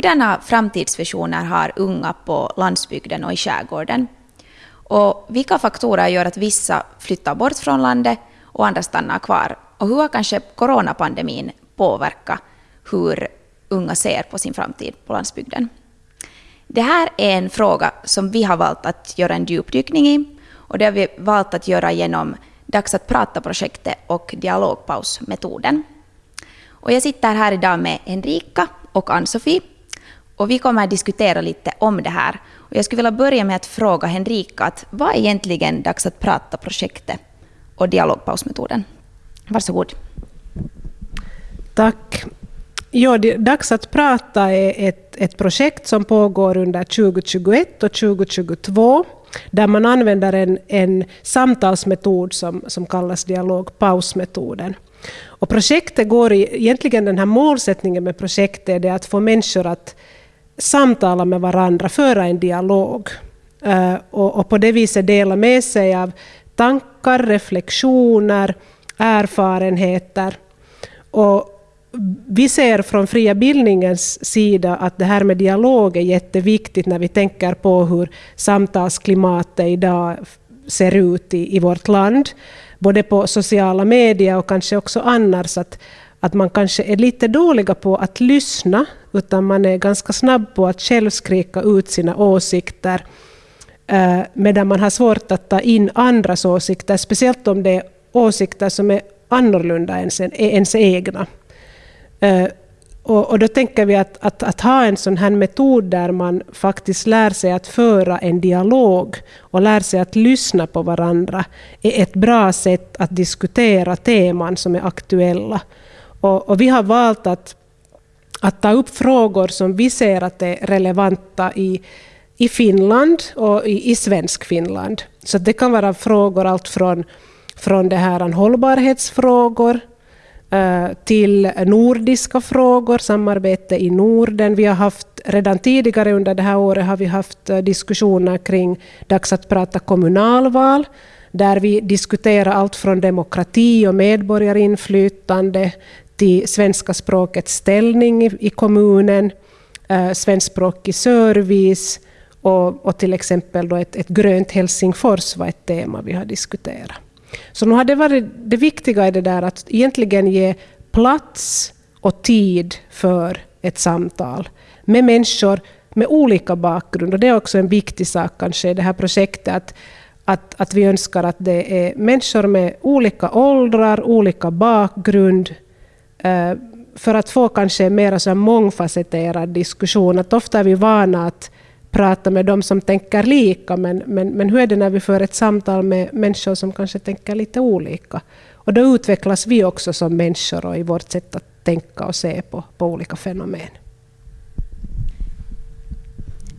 hurdana framtidsvisioner har unga på landsbygden och i skärgården? Och vilka faktorer gör att vissa flyttar bort från landet och andra stannar kvar? Och hur har kanske coronapandemin påverkat hur unga ser på sin framtid på landsbygden? Det här är en fråga som vi har valt att göra en djupdykning i och det har vi valt att göra genom Dags att prata-projektet och dialogpausmetoden. Och jag sitter här idag med Henrika och Ann-Sofie och vi kommer att diskutera lite om det här. Och jag skulle vilja börja med att fråga Henrika att vad är egentligen Dags att prata-projektet och dialogpausmetoden? Varsågod. Tack. Ja, Dags att prata är ett, ett projekt som pågår under 2021 och 2022 där man använder en, en samtalsmetod som, som kallas dialogpausmetoden. Och projektet går i, egentligen den här målsättningen med projektet är att få människor att samtala med varandra, föra en dialog. Eh, och, och, på det viset dela med sig av tankar, reflektioner, erfarenheter. Och vi ser från fria bildningens sida att det här med dialog är jätteviktigt när vi tänker på hur samtalsklimatet idag ser ut i, i vårt land. Både på sociala medier och kanske också annars. Att, att man kanske är lite dåliga på att lyssna, utan man är ganska snabb på att själv skrika ut sina åsikter, eh, medan man har svårt att ta in andras åsikter, speciellt om det är åsikter som är annorlunda än ens egna. Eh, och, och, då tänker vi att, att, att, ha en sån här metod där man faktiskt lär sig att föra en dialog och lär sig att lyssna på varandra är ett bra sätt att diskutera teman som är aktuella. Och, och vi har valt att, att ta upp frågor som vi ser att är relevanta i, i Finland och i, i svensk Finland. Så det kan vara frågor allt från, från det här hållbarhetsfrågor eh, till nordiska frågor, samarbete i Norden. Vi har haft, redan tidigare under det här året har vi haft eh, diskussioner kring dags att prata kommunalval, där vi diskuterar allt från demokrati och medborgarinflytande till svenska språkets ställning i, kommunen, eh, svenskspråkig service och, och till exempel då ett, ett grönt Helsingfors var ett tema vi har diskuterat. Så nu har det varit det viktiga i det där att egentligen ge plats och tid för ett samtal med människor med olika bakgrund. Och det är också en viktig sak kanske i det här projektet, att, att, att vi önskar att det är människor med olika åldrar, olika bakgrund, Eh, för att få kanske en mer mångfacetterad diskussion. Att ofta är vi vana att prata med de som tänker lika, men, men, men hur är det när vi för ett samtal med människor som kanske tänker lite olika? Och då utvecklas vi också som människor och i vårt sätt att tänka och se på, på olika fenomen.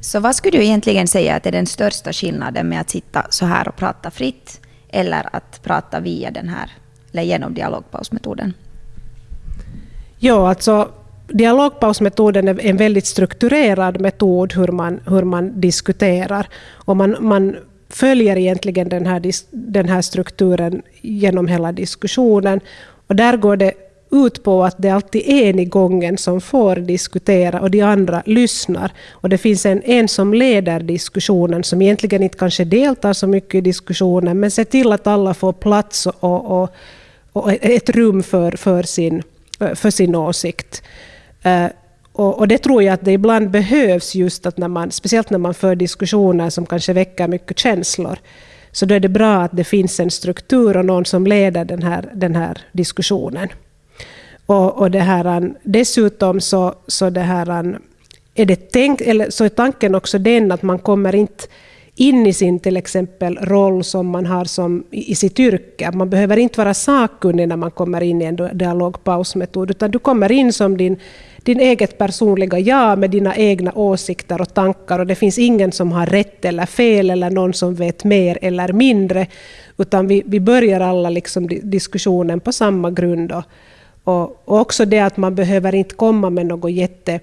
Så vad skulle du egentligen säga att är den största skillnaden med att sitta så här och prata fritt eller att prata via den här, eller genom dialogpausmetoden? Ja, alltså dialogpausmetoden är en väldigt strukturerad metod hur man, hur man diskuterar. Och man, man följer egentligen den här, den här strukturen genom hela diskussionen. Och där går det ut på att det alltid är en i gången som får diskutera och de andra lyssnar. Och det finns en, en som leder diskussionen som egentligen inte kanske deltar så mycket i diskussionen men ser till att alla får plats och, och, och ett rum för, för, sin, för sin åsikt. Eh, och, det tror jag att det ibland behövs, just att när man, speciellt när man för diskussioner som kanske väcker mycket känslor, så då är det bra att det finns en struktur och någon som leder den här, den här diskussionen. Och, och det här, dessutom så, så, det här, är det tänkt, eller så är tanken också den att man kommer inte in i sin till exempel roll som man har som, i sitt yrke. Man behöver inte vara sakkunnig när man kommer in i en dialogpausmetod, utan du kommer in som din, din eget personliga jag med dina egna åsikter och tankar och det finns ingen som har rätt eller fel eller någon som vet mer eller mindre, utan vi, vi börjar alla liksom diskussionen på samma grund. Och, och, och också det att man behöver inte komma med något jätte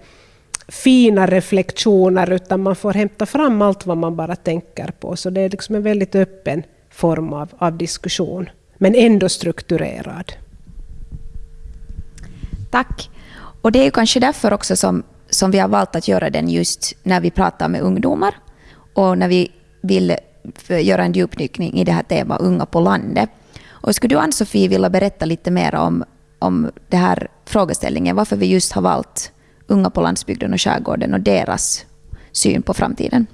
fina reflektioner, utan man får hämta fram allt vad man bara tänker på. Så det är liksom en väldigt öppen form av, av diskussion, men ändå strukturerad. Tack. Och det är kanske därför också som, som vi har valt att göra den just när vi pratar med ungdomar och när vi vill göra en djupdykning i det här temat Unga på landet. Och skulle du, Ann-Sofie, vilja berätta lite mer om, om den här frågeställningen, varför vi just har valt unga på landsbygden och skärgården och deras syn på framtiden?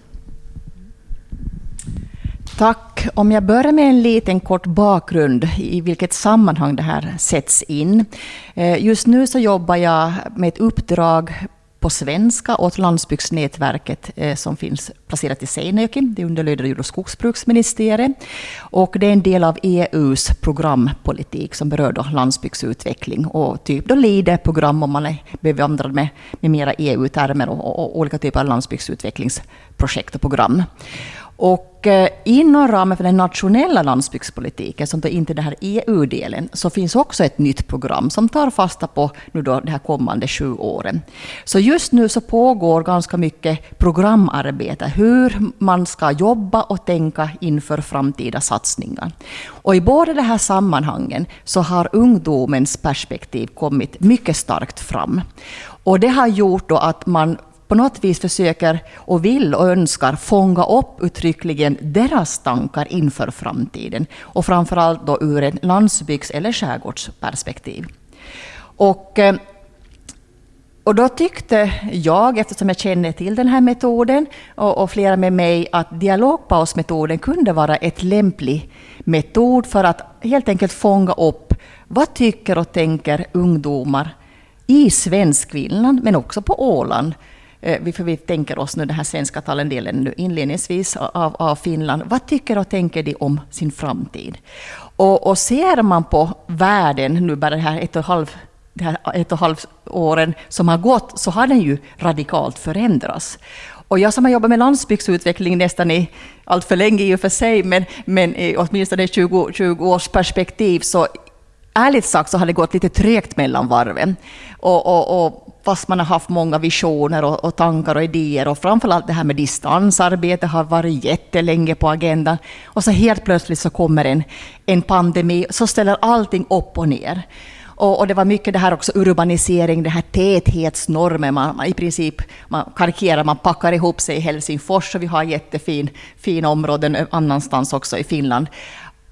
Tack. Om jag börjar med en liten kort bakgrund i vilket sammanhang det här sätts in. Eh, just nu så jobbar jag med ett uppdrag på svenska åt landsbygdsnätverket eh, som finns placerat i Seinäjoki. Det underlyder jord och skogsbruksministeriet. Och det är en del av EUs programpolitik som berör då landsbygdsutveckling och typ då LIDE-program om man är bevandrad med, med mera EU-termer och, och, och olika typer av landsbygdsutvecklingsprojekt och program. Och eh, inom ramen för den nationella landsbygdspolitiken, som då inte är den här EU-delen, så finns också ett nytt program som tar fasta på nu då de här kommande sju åren. Så just nu så pågår ganska mycket programarbete, hur man ska jobba och tänka inför framtida satsningar. Och i båda de här sammanhangen så har ungdomens perspektiv kommit mycket starkt fram. Och det har gjort då att man på något vis försöker och vill och önskar fånga upp uttryckligen deras tankar inför framtiden. Och framförallt då ur ett landsbygds eller skärgårdsperspektiv. Och, eh, och då tyckte jag, eftersom jag känner till den här metoden, och, och flera med mig, att dialogpausmetoden kunde vara ett lämplig metod för att helt enkelt fånga upp vad tycker och tänker ungdomar i Svenskfinland, men också på Åland, Eh, för vi tänker oss nu den här svenska talendelen nu inledningsvis av, av Finland. Vad tycker och tänker de om sin framtid? Och, och ser man på världen nu bara det här ett och ett halvt det här ett och halvt åren som har gått, så har den ju radikalt förändrats. Och jag som har jobbat med landsbygdsutveckling nästan i allt för länge i och för sig, men, men i åtminstone 20, 20 års perspektiv, så ärligt sagt så har det gått lite trögt mellan varven. Och, och, och fast man har haft många visioner och, och, tankar och idéer och framförallt det här med distansarbete har varit jättelänge på agendan. Och så helt plötsligt så kommer en, en pandemi så ställer allting upp och ner. Och, och, det var mycket det här också urbanisering, det här täthetsnormen. Man, man, I princip, man karikerar, man packar ihop sig i Helsingfors och vi har jättefin fin områden annanstans också i Finland.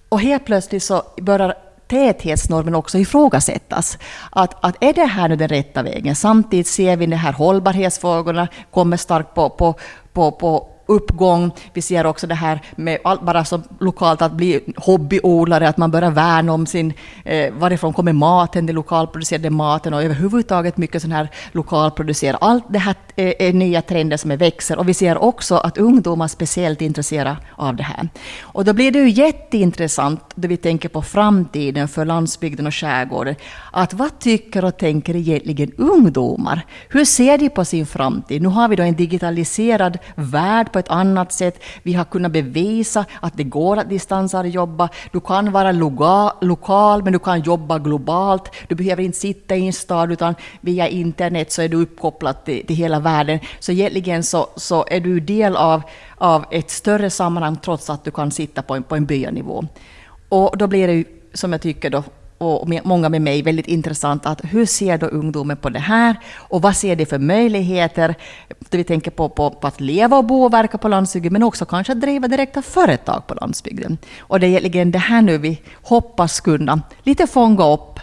Och helt plötsligt så börjar täthetsnormen också ifrågasättas. Att, att är det här nu den rätta vägen? Samtidigt ser vi de här hållbarhetsfrågorna kommer starkt på, på, på, på uppgång. Vi ser också det här med allt bara som lokalt att bli hobbyodlare, att man börjar värna om sin, eh, varifrån kommer maten, den lokalproducerade maten och överhuvudtaget mycket sån här lokalproducerad. Allt det här är, nya trender som är växer och vi ser också att ungdomar är speciellt intresserade av det här. Och då blir det ju jätteintressant då vi tänker på framtiden för landsbygden och skärgården, att vad tycker och tänker egentligen ungdomar? Hur ser de på sin framtid? Nu har vi då en digitaliserad värld på ett annat sätt. Vi har kunnat bevisa att det går att distansarbeta. Du kan vara lokal, men du kan jobba globalt. Du behöver inte sitta i en stad, utan via internet så är du uppkopplad till, till hela världen. Så egentligen så, så är du del av, av ett större sammanhang, trots att du kan sitta på en, på en byanivå. Och då blir det ju, som jag tycker då, och många med mig väldigt intressant att hur ser då ungdomen på det här och vad ser de för möjligheter? Vi tänker på, på, på, att leva och bo och verka på landsbygden men också kanske att driva direkta företag på landsbygden. Och det är egentligen det här nu vi hoppas kunna lite fånga upp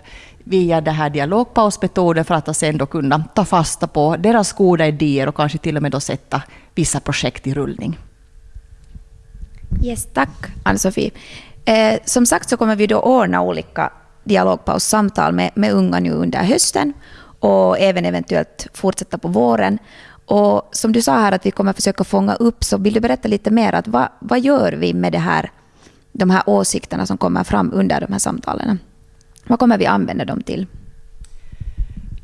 via det här dialogpausmetoden för att sen då kunna ta fasta på deras goda idéer och kanske till och med då sätta vissa projekt i rullning. Yes, tack Ann-Sofie. Eh, som sagt så kommer vi då ordna olika dialogpaussamtal med, med unga nu under hösten och även eventuellt fortsätta på våren. Och som du sa här att vi kommer försöka fånga upp, så vill du berätta lite mer? Att vad, vad gör vi med det här, de här åsikterna som kommer fram under de här samtalen? Vad kommer vi använda dem till?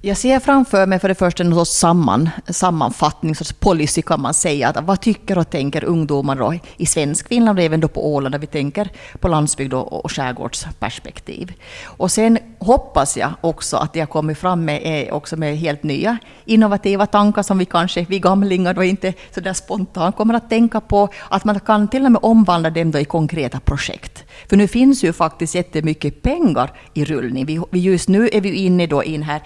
Jag ser framför mig för det första en sorts samman, sammanfattning, en sorts policy kan man säga. Att vad tycker och tänker ungdomar då i svensk Finland och även då på Åland, där vi tänker på landsbygd och, och skärgårdsperspektiv. Och sen hoppas jag också att det har kommit fram med, eh, också med helt nya innovativa tankar som vi kanske, vi gamlingar då inte så där spontant kommer att tänka på. Att man kan till och med omvandla dem då i konkreta projekt. För nu finns ju faktiskt jättemycket pengar i rullning. Vi just nu är vi inne då i den här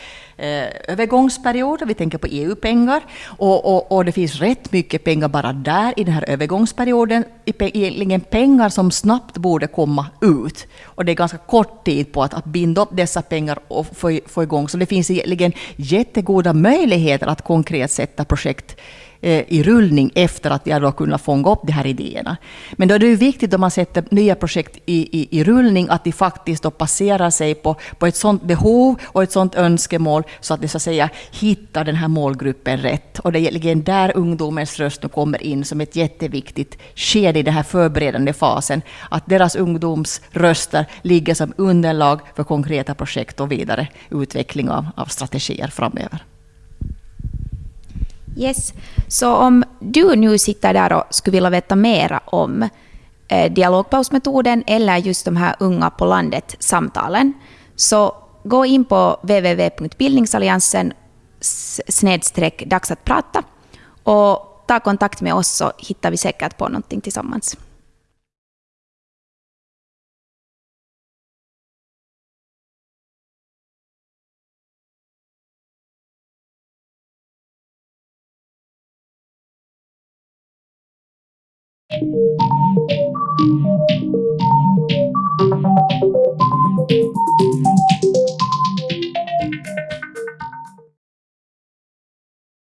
eh, övergångsperiod, vi tänker på EU-pengar, och, och, och, det finns rätt mycket pengar bara där i den här övergångsperioden, egentligen pengar som snabbt borde komma ut. Och det är ganska kort tid på att, att binda upp dessa pengar och få, få igång, så det finns egentligen jättegoda möjligheter att konkret sätta projekt Eh, i rullning efter att jag då kunnat fånga upp de här idéerna. Men då är det ju viktigt om man sätter nya projekt i, i, i rullning att de faktiskt då passerar sig på, på ett sådant behov och ett sådant önskemål så att de så att säga hittar den här målgruppen rätt. Och det är egentligen där ungdomens röst nu kommer in som ett jätteviktigt skede i den här förberedande fasen. Att deras ungdomsröster ligger som underlag för konkreta projekt och vidare utveckling av, av strategier framöver. Yes. Så om du nu sitter där och skulle vilja veta mera om eh, dialogpausmetoden eller just de här unga på landet-samtalen, så gå in på www.bildningsalliansen snedstreck dags att prata och ta kontakt med oss så hittar vi säkert på någonting tillsammans.